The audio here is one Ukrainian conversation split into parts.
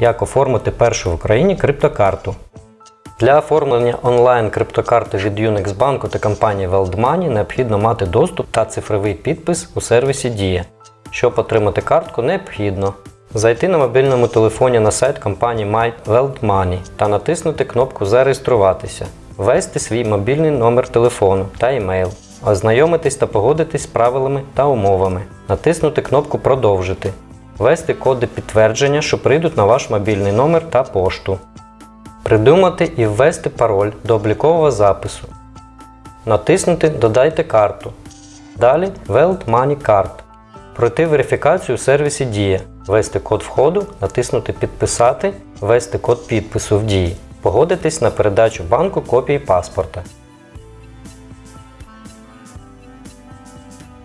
Як оформити першу в Україні криптокарту. Для оформлення онлайн криптокарти від Unix банку та компанії WorldMoney необхідно мати доступ та цифровий підпис у сервісі Дія. Щоб отримати картку, необхідно зайти на мобільному телефоні на сайт компанії My WorldMoney та натиснути кнопку Зареєструватися, ввести свій мобільний номер телефону та емейл, ознайомитись та погодитись з правилами та умовами, натиснути кнопку Продовжити, ввести коди підтвердження, що прийдуть на ваш мобільний номер та пошту. Придумати і ввести пароль до облікового запису. Натиснути Додайте карту. Далі Weld Money Card. Пройти верифікацію у сервісі Дія. Ввести код входу, натиснути Підписати, ввести код підпису в Дії. Погодитись на передачу банку копії паспорта.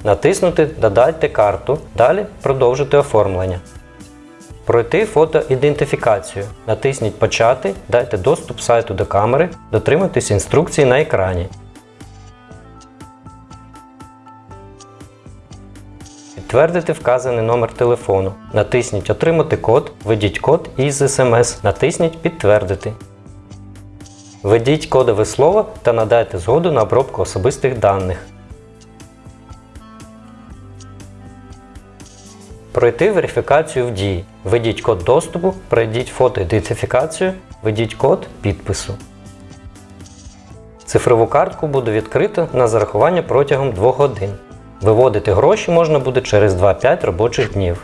Натиснути Додайте карту. Далі продовжити оформлення. Пройти фотоідентифікацію. Натисніть Почати, дайте доступ сайту до камери, дотримуйтесь інструкції на екрані. Підтвердити вказаний номер телефону. Натисніть Отримати код, введіть код із смс, натисніть Підтвердити. Введіть кодове слово та надайте згоду на обробку особистих даних. Пройти верифікацію в дії. Введіть код доступу, пройдіть фотоідентифікацію, введіть код підпису. Цифрову картку буде відкрито на зарахування протягом 2 годин. Виводити гроші можна буде через 2-5 робочих днів.